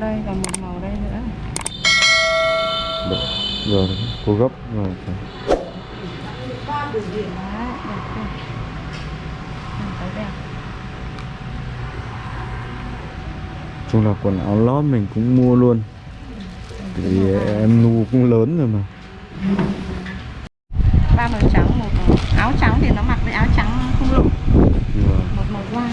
đây còn một màu đây nữa Được. Rồi, cô gấp rồi. Ừ, Chung là quần áo lót mình cũng mua luôn. Vì em nu cũng lớn rồi mà. ba màu trắng một màu áo trắng thì nó mặc với áo trắng không lộ Vâng. một màu da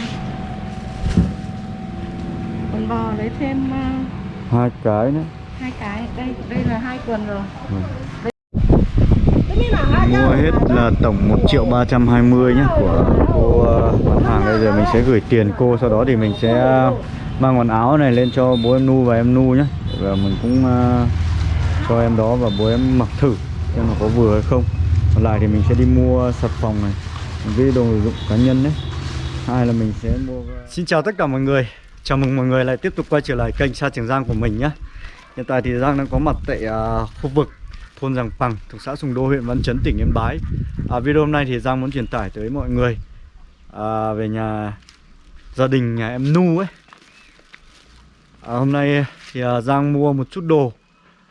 quần bò lấy thêm ờ, Hai cái nữa. hai cái đây đây là hai quần rồi. Vâng. Mua hết là tổng 1 triệu 320 nhé của cô ờ, bán hàng. Đây giờ mình sẽ gửi tiền cô sau đó thì mình sẽ mang quần áo này lên cho bố em Nu và em Nu nhé và mình cũng ờ, cho em đó và bố em mặc thử xem nó có vừa hay không. Còn lại thì mình sẽ đi mua xà phòng này với đồ dụng cá nhân đấy. Hai là mình sẽ mua Xin chào tất cả mọi người chào mừng mọi người lại tiếp tục quay trở lại kênh Sa Trường Giang của mình nhé. Hiện tại thì Giang đang có mặt tại uh, khu vực thôn Giàng Pằng thuộc xã Sùng Đô huyện Văn Chấn tỉnh Yên Bái. À, video hôm nay thì Giang muốn truyền tải tới mọi người à, về nhà gia đình nhà em Nu ấy. À, hôm nay thì uh, Giang mua một chút đồ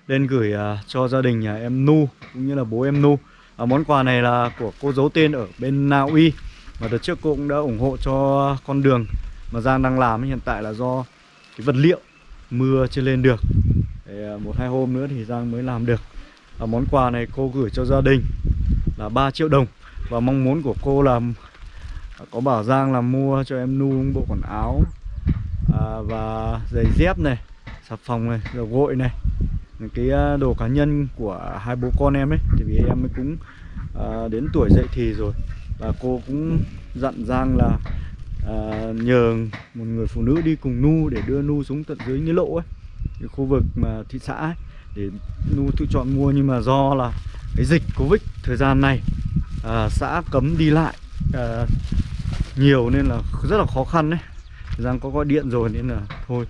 lên gửi uh, cho gia đình nhà em Nu cũng như là bố em Nu. À, món quà này là của cô giấu tên ở bên Na Uy và đợt trước cô cũng đã ủng hộ cho con đường mà Giang đang làm hiện tại là do cái vật liệu mưa chưa lên được. Để, à, một hai hôm nữa thì Giang mới làm được. Và món quà này cô gửi cho gia đình là 3 triệu đồng. Và mong muốn của cô là à, có bảo Giang là mua cho em Nu bộ quần áo à, và giày dép này xà phòng này dầu gội này những cái à, đồ cá nhân của hai bố con em ấy. Thì vì em ấy cũng à, đến tuổi dậy thì rồi. Và cô cũng dặn Giang là à, nhờ một người phụ nữ đi cùng Nu để đưa Nu xuống tận dưới nghĩa lộ ấy cái khu vực mà thị xã ấy để Nu tự chọn mua. Nhưng mà do là cái dịch Covid thời gian này à, xã cấm đi lại à, nhiều nên là rất là khó khăn đấy Giang có gọi điện rồi nên là thôi.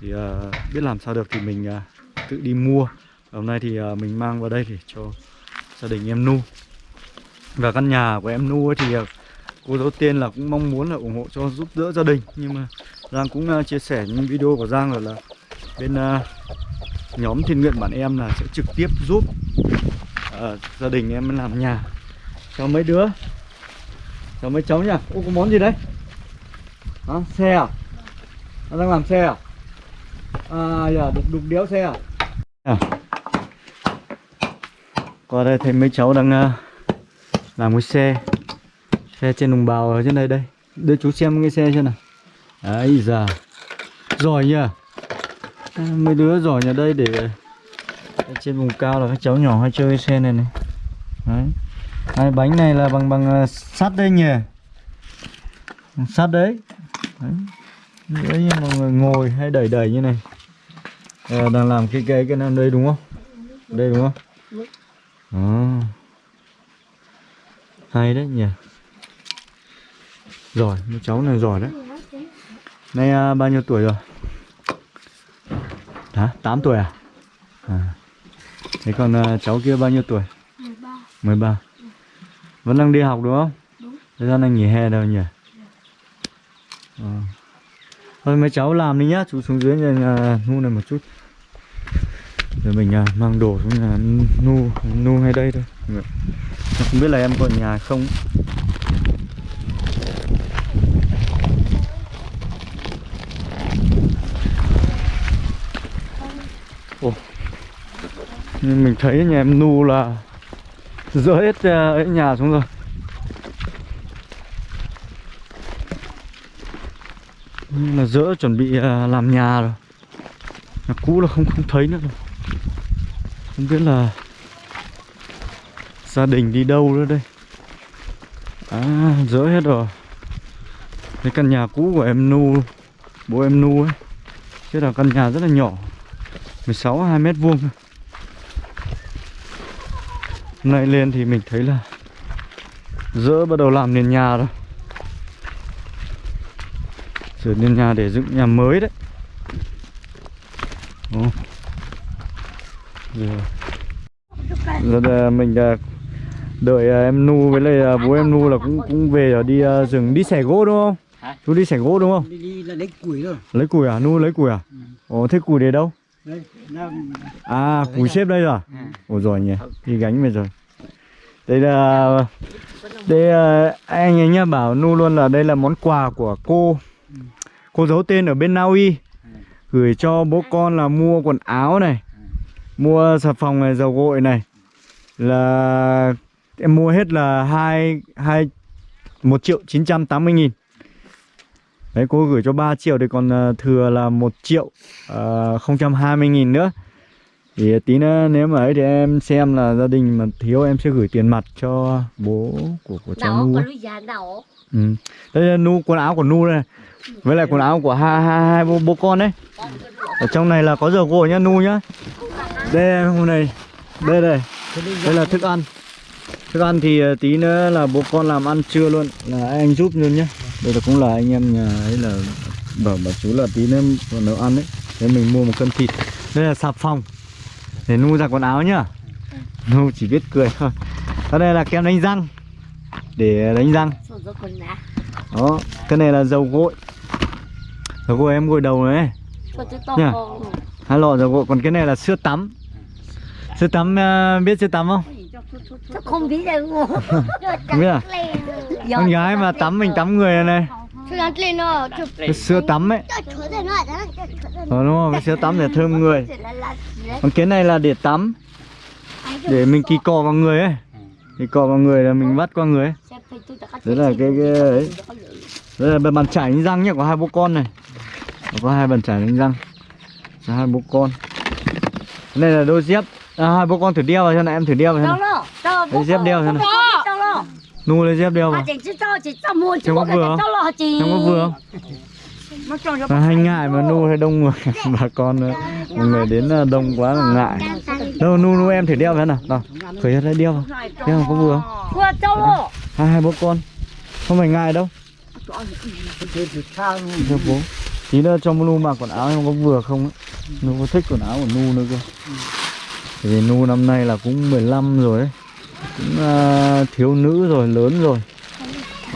Thì à, biết làm sao được thì mình à, tự đi mua. Hôm nay thì à, mình mang vào đây để cho gia đình em Nu. Và căn nhà của em Nu ấy thì à, cô đầu tiên là cũng mong muốn là ủng hộ cho giúp đỡ gia đình. Nhưng mà Giang cũng à, chia sẻ những video của Giang rồi là bên à, nhóm thiên nguyện bản em là sẽ trực tiếp giúp ờ, gia đình em làm nhà. Cho mấy đứa? Cho mấy cháu nha ô có món gì đấy? Hả? xe à? Nó đang làm xe à? À giờ đục đục đéo xe à, à. qua đây thấy mấy cháu đang uh, làm cái xe xe trên đồng bào ở trên đây đây. Đưa chú xem cái xe xem nào. Ấy giờ giỏi nhỉ à, mấy đứa giỏi nhà đây để trên vùng cao là các cháu nhỏ hay chơi cái xe này này. Đấy. Hai bánh này là bằng bằng à, sắt đây nhỉ sắt đấy. Đấy. Đấy như mọi người ngồi hay đẩy đẩy như này. À, đang làm cái cái cái nam đây đúng không? Đây đúng không? À. hay đấy nhỉ giỏi mấy cháu này giỏi đấy nay à, bao nhiêu tuổi rồi Hả? 8 tuổi à? à. Thế còn à, cháu kia bao nhiêu tuổi? 13 13 Vẫn đang đi học đúng không? Đúng. Thời gian đang nghỉ hè đâu nhỉ? Ờ. Thôi mấy cháu làm đi nhá, chú xuống dưới nhà, nhà Nu này một chút Rồi mình à, mang đồ xuống nhà Nu, Nu ngay đây thôi Dạ. Không biết là em ở nhà không Nhưng mình thấy nhà em Nu là dỡ hết à, ấy nhà xuống rồi. Nhưng là dỡ chuẩn bị à, làm nhà rồi. Nhà cũ là không không thấy nữa rồi. Không biết là Gia đình đi đâu nữa đây. À dỡ hết rồi. Cái căn nhà cũ của em Nu, Bố em Nu ấy. Chứ là căn nhà rất là nhỏ. 16 2 mét vuông. thôi. Hôm nay lên thì mình thấy là dỡ bắt đầu làm nền nhà rồi. Sửa nền nhà để dựng nhà mới đấy. Ồ. Giờ, giờ là mình à, đợi à, em Nu với lại à, bố em Nu là cũng cũng về ở đi rừng đi xẻ gỗ đúng không? Hả? chú đi xẻ gỗ đúng không? Đi, đi là lấy củi rồi lấy củi à? Nu lấy củi à? Ừ. ồ thế củi để đâu đây à củi xếp đây rồi. À? rồi nhỉ đi gánh về rồi. Đây là đây là, anh ấy nhá bảo nu luôn là đây là món quà của cô. Cô giấu tên ở bên Na Uy gửi cho bố con là mua quần áo này mua xà phòng này dầu gội này. Là em mua hết là hai hai một triệu chín trăm tám mươi nghìn đấy cô gửi cho 3 triệu thì còn à, thừa là một triệu ờ, không trăm hai mươi nghìn nữa thì tí nữa nếu mà ấy thì em xem là gia đình mà thiếu em sẽ gửi tiền mặt cho bố của của cháu Nu Ừ. Đây là nu quần áo của Nu đây. Với lại quần áo của hai hai hai bố, bố con đấy. Ở trong này là có dầu gội nhá Nu nhá. Đây hôm này. Đây đây. Đây là thức ăn. Thức ăn thì ờ, tí nữa là bố con làm ăn trưa luôn là anh giúp luôn nhá. Đây là cũng là anh em nhà ấy là bảo bảo chú là tí nữa còn nấu ăn đấy. Thế mình mua một cân thịt. Đây là xà phòng. Để Nu giặt quần áo nhá. Nu chỉ biết cười thôi. Ở đây là kem đánh răng. Để đánh răng. Đó cái này là dầu gội dầu gội em gội đầu này con hai lọ dầu gội còn cái này là sữa tắm sữa tắm à, biết sữa tắm không Sao không biết đâu. Không biết à con gái mà tắm mình tắm người này. Cái sữa tắm ấy. Ờ, đúng không cái sữa tắm để thơm người. là là còn cái này là để tắm. Để mình kỳ cọ vào người ấy. Kỳ cọ vào người là mình vắt qua người ấy. Đấy là cái- cái ấy. đây là bàn chải đánh răng nhá có hai bố con này. Có hai bàn chải đánh răng. Cho hai bố con. Cái này là đôi dép. À, hai bố con thử đeo vào cho này em thử đeo vào cho này dép đeo thế này. Nu lấy dép đeo vào. Cho cho mua Trông có vừa em có vừa không? Mà hay ngại mà nu hay đông người. Bà con ờ, mọi người đến ờ, đông quá là ngại. đâu nu nu em thử đeo vào nào. Nào khởi ra đeo vào. Đeo vào có vừa không? Vừa đâu lo. Hai hai bố con. Không phải ngại đâu. Cho bố. Tí nữa cho nu mặc quần áo em có vừa không ấy. nu có thích quần áo của nu nữa cơ? Vì nu năm nay là cũng 15 rồi ấy cũng uh, thiếu nữ rồi lớn rồi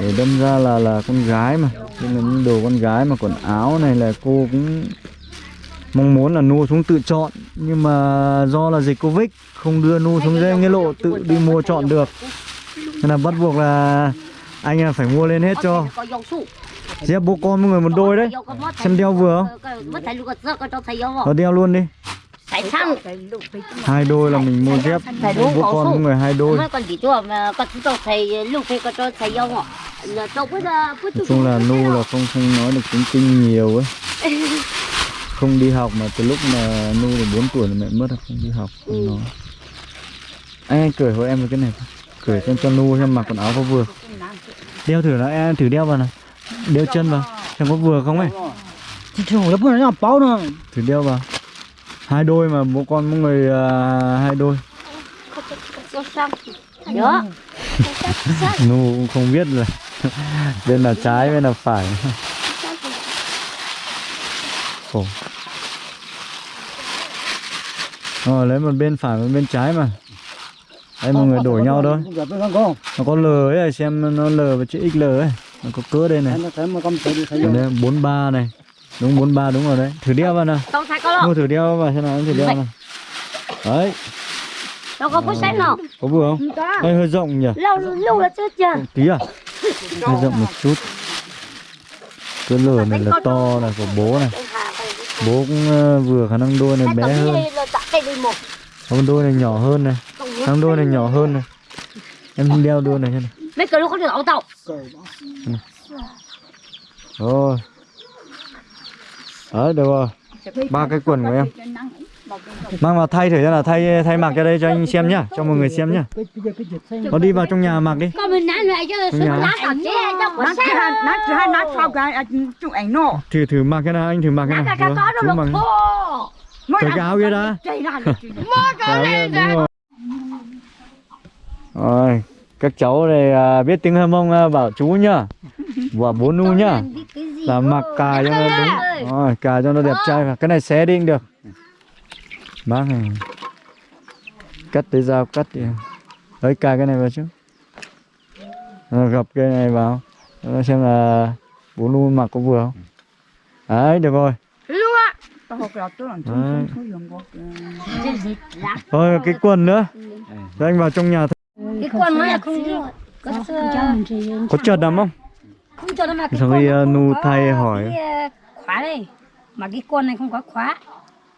để đâm ra là là con gái mà nên là những đồ con gái mà quần áo này là cô cũng mong muốn là nu xuống tự chọn nhưng mà do là dịch covid không đưa nu xuống dây nghĩa lộ tự đi mua chọn được nên là bắt buộc là anh phải mua lên hết cho dép bố con mỗi người một đôi đấy Xem đeo vừa không? Nó đeo luôn đi hai đôi là mình mua dép bố có con người hai đôi. Là cứ nói chung là nu là không không nói được tiếng kinh nhiều ấy. Không đi học mà từ lúc mà nu được 4 tuổi là mẹ mất không đi học không nói. Anh, anh cởi hộ em một cái này. Thôi. cởi cho cho nu xem mặc quần áo có vừa. Đeo thử nó em thử đeo vào nào. Đeo chân vào xem có vừa không ấy. Nó báo nó thử đeo vào hai đôi mà bố con mỗi người à, hai đôi. Đó nu cũng không biết là bên là trái bên là phải. Khổ. Rồi lấy một bên phải một bên trái mà. Đấy mọi người đổi nhau thôi. Nó có L ấy xem nó L và chữ XL ấy. Nó có cỡ đây này. Đây 43 này đúng 43 đúng rồi đấy. Thử đeo vào nào. Đâu thầy có lo mua thử đeo vào xem nào thử đeo nào. Đấy. Đâu có phút sáng nào có vừa không? Đây hơi rộng nhỉ? Lâu lâu là chết chưa. Tí à. Hơi rộng một chút. Cái lửa này là to này của bố này. Bố cũng ờ, vừa khả năng đôi này bé hơn. còn đôi này nhỏ hơn này. Thằng đôi này nhỏ hơn này. Em đeo đôi này cho này. Mấy cái lúc có được ẩu tàu rồi đấy được rồi. Ba cái quần của em. Mang vào thay thử cho là thay thay mặc cho đây cho anh xem nhá cho mọi người xem nhá. Nó đi vào trong nhà mặc đi. Trong nhà. thử thử mặc cái nào anh thử mặc cái nào. Chú mặc cái áo kia đã rồi. Các cháu này à, biết tiếng hâm mông à, bảo chú nhá và bố nu nhá. là mặc cài cho nó đúng. rồi cài cho nó đẹp trai và cái này xé đi cũng được. Bác này. Cắt tới dao cắt đi. Đấy cài cái này vào chứ. Rồi gập cái này vào. Nó xem là bố nu mặc có vừa không? Đấy được rồi. Thôi cái quần nữa. Cho anh vào trong nhà cái con nó là không có có chợt lắm không Xong uh, không nu thay hỏi. cái, uh, khóa đây. Mà cái con này không có khóa.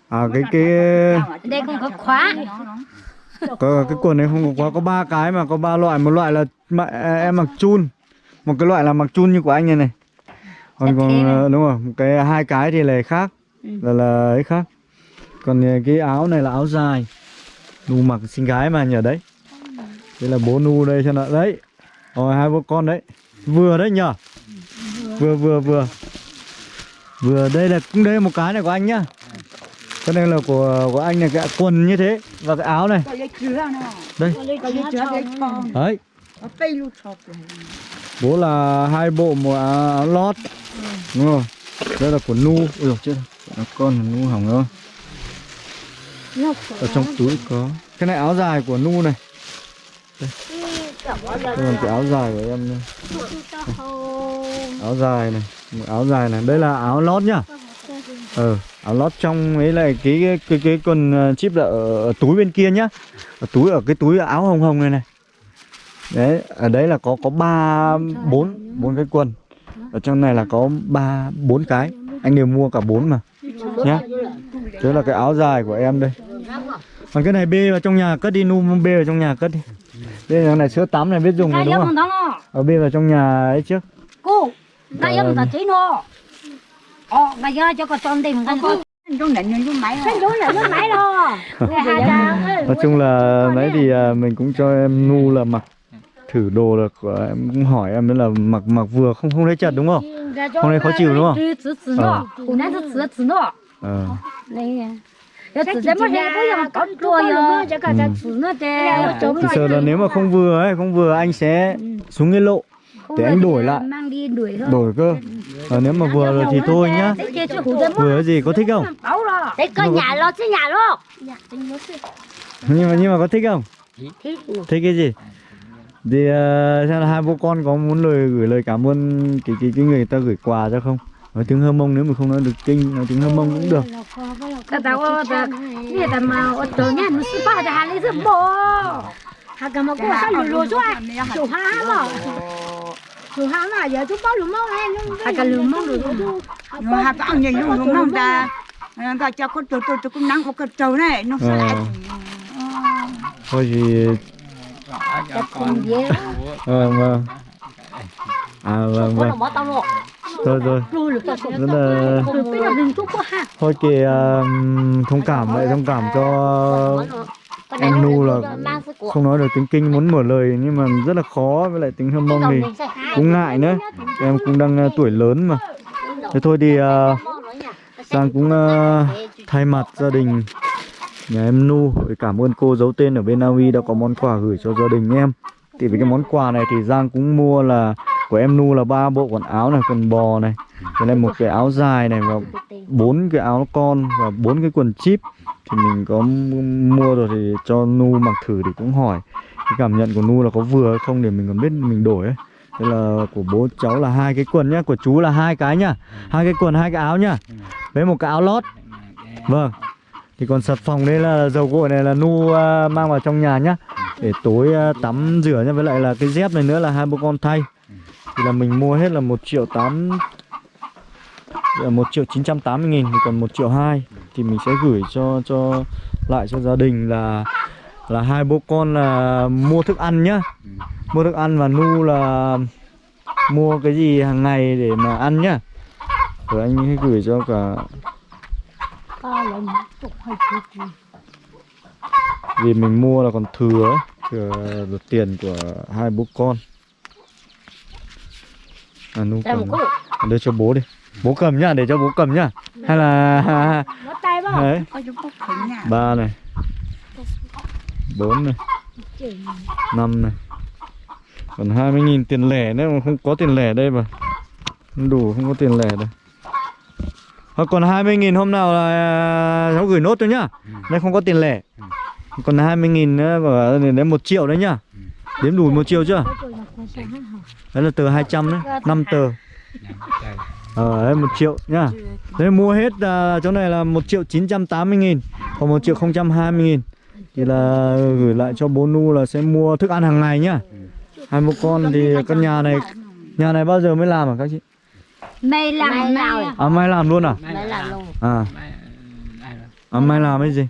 À cái cái đây không có khóa. Có, cái quần này không có quá có ba cái mà có ba loại. Một loại là mà, em mặc chun. Một cái loại là mặc chun như của anh này này. Còn Đẹp còn này. ờ, đúng rồi một cái hai cái thì là khác. Là là ấy khác. Còn ờ, cái áo này là áo dài. Nu mặc xinh gái mà nhờ đấy. Đây là bố nu đây cho nó đấy. Rồi hai bố con đấy. Vừa đấy nhờ vừa vừa vừa. Vừa đây là cũng đây một cái này của anh nhá. Cái này là của của anh này cái quần như thế và cái áo này. Đây. Đấy. Rồi bố là hai bộ một áo, lót. Đúng không đây là của nu. Ui dồi chết rồi. Nó con là nu hỏng rồi. Ở trong túi có. Cái này áo dài của nu này. Đây là cái áo dài của em đây. áo dài này một áo dài này. Đây là áo lót nhá. Ờ áo lót trong ấy lại cái cái cái, cái con ờ, chip là ở, ở túi bên kia nhá. Ở túi ở cái túi áo hồng hồng này này. Đấy ở đấy là có có ba bốn bốn cái quần. Ở trong này là có ba bốn cái. Anh đều mua cả bốn mà. Nhá. Thế là cái áo dài của em đây. Còn cái này bê vào trong nhà cất đi nu bê vào trong nhà cất đi đây là này sữa tắm này biết dùng rồi đúng không? ở bê vào trong nhà ấy trước cô cái giống Vâng. là chế nó ờ cái giờ cho con tròn tìm con hai trang nói chung là đấy thì à, mình cũng cho em nu là mặc thử đồ là của em cũng hỏi em nữa là mặc mặc vừa không không thấy chật đúng không? Hôm nay khó chịu đúng không? Cô ờ. Này Ừ. thì sợ là nếu mà không vừa ấy không vừa anh sẽ xuống cái lộ để anh đổi lại. mang đi đuổi thôi. Đổi cơ. Ờ, nếu mà vừa rồi thì thôi nhá. Vừa cái gì có thích không? Lo. nhưng mà nhưng mà có thích không? Thích. thích cái gì? Thì uh, xem là hai bố con có muốn lời gửi lời cảm ơn cái cái cái người ta gửi quà cho không nói tiếng hơ mông nếu mà không nói được kinh nói tiếng hơ mông cũng được cái tao ta như ta mà ở chỗ nhà nó sư ba ta lấy giúp bố hà cái mà cô sao lùi lùi cho ai chủ ha mà chủ ha mà giờ chú bao lùi mông hay hà cái lùi mông Nó hạt ăn nhìn luôn đúng không ta Nó cho con trâu trâu cũng nắng có cái trâu này Nó sẽ Ờ. lại thôi thì ờ vâng à vâng vâng rồi rồi. Rất là thôi um, thông cảm vậy thông cảm cho Em nu là không nói được tiếng kinh muốn mở lời nhưng mà rất là khó với lại tiếng hâm mông thì cũng ngại nữa. em cũng đang uh, tuổi lớn mà. Thế thôi thì uh, Sang cũng uh, thay mặt gia đình nhà em Nu để cảm ơn cô giấu tên ở bên Na Uy đã có món quà gửi cho gia đình em. Thì với cái món quà này thì Giang cũng mua là của em Nu là ba bộ quần áo này quần bò này cái này một cái áo dài này và bốn cái áo con và bốn cái quần chip thì mình có mua rồi thì cho Nu mặc thử thì cũng hỏi cái cảm nhận của Nu là có vừa hay không để mình còn biết mình đổi ấy Đây là của bố cháu là hai cái quần nhá, của chú là hai cái nhá. Hai cái quần, hai cái áo nhá. Với một cái áo lót. Vâng. Thì còn sập phòng đây là dầu gội này là Nu à, mang vào trong nhà nhá. Để tối à, tắm rửa nhá, với lại là cái dép này nữa là hai bố con thay. Thì là mình mua hết là 1 triệu 8 là 1 triệu 980 nghìn thì còn 1 triệu 2 thì mình sẽ gửi cho cho lại cho gia đình là là hai bố con là mua thức ăn nhá. Mua thức ăn và Nu là mua cái gì hàng ngày để mà ăn nhá. Rồi anh ấy gửi cho cả vì mình mua là còn thừa ấy, thừa được tiền của hai bố con. À Nu cầm. Đưa cho bố đi. Bố cầm nhá, để cho bố cầm nhá. Hay là đấy, ba này. bốn này. năm này. Còn 20.000 tiền lẻ nữa mà không có tiền lẻ đây mà. Không đủ không có tiền lẻ đây. Thôi còn 20.000 hôm nào là cháu gửi nốt cho nhá. Đây không có tiền lẻ. Còn 20.000 nữa và đến 1 triệu đấy nhá. Đếm đủ 1 triệu chưa? Đấy là tờ 200 đấy, 5 tờ. Ờ đấy 1 triệu nhá Đấy mua hết à, chỗ này là 1 triệu 980 nghìn Còn 1 triệu 020 nghìn Thì là gửi lại cho bố Nu là sẽ mua thức ăn hàng ngày nhá Hai bố con thì căn nhà này Nhà này bao giờ mới làm hả các chị? mày làm mày làm. làm À mai làm luôn à? Đấy là luôn À À mai làm cái gì?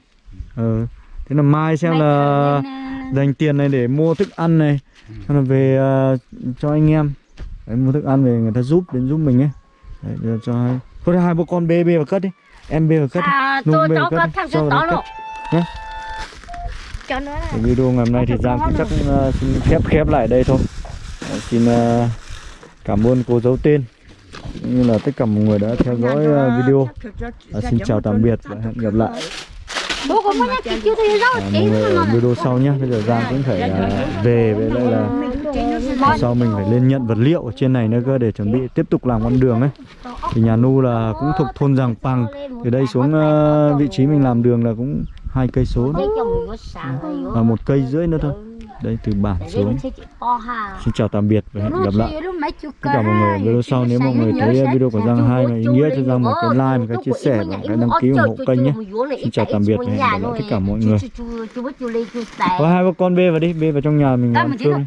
Ừ Thế là mai xem là dành tiền này để mua thức ăn này Xong là về à, cho anh em. Đấy, mua thức ăn về người ta giúp đến giúp mình ấy. Đấy, để cho hai Thôi thì hai bố con bê bê vào cất đi. Em bê vào cất đi. À tôi bê cháu có cất thằng to đấy luôn Cái video ngày hôm nay thì Giang cũng chắc uh, xin khép khép lại đây thôi. Đấy, Xin uh, cảm ơn cô giấu tên cũng như là tất cả mọi người đã theo dõi uh, video. À, Xin chào tạm biệt và hẹn gặp lại video sau nhé Bây giờ Giang cũng phải uh, về với lại là sau mình phải lên nhận vật liệu ở trên này nữa cơ để chuẩn bị tiếp tục làm con đường ấy. Thì nhà nu là cũng thuộc thôn Giàng Pằng từ đây xuống uh, vị trí mình làm đường là cũng hai cây số. Và một cây rưỡi nữa thôi đây từ bản xuống xin chào tạm biệt và hẹn gặp lại tất cả mọi người video sau nếu mọi người thấy video của Giang hay và ý nghĩa cho Giang một cái like một cái chia sẻ và cái đăng ký ủng hộ kênh nhé Xin chào tạm biệt và hẹn gặp lại tất cả mọi người. có hai con bê vào đi bê vào trong nhà mình làm cơm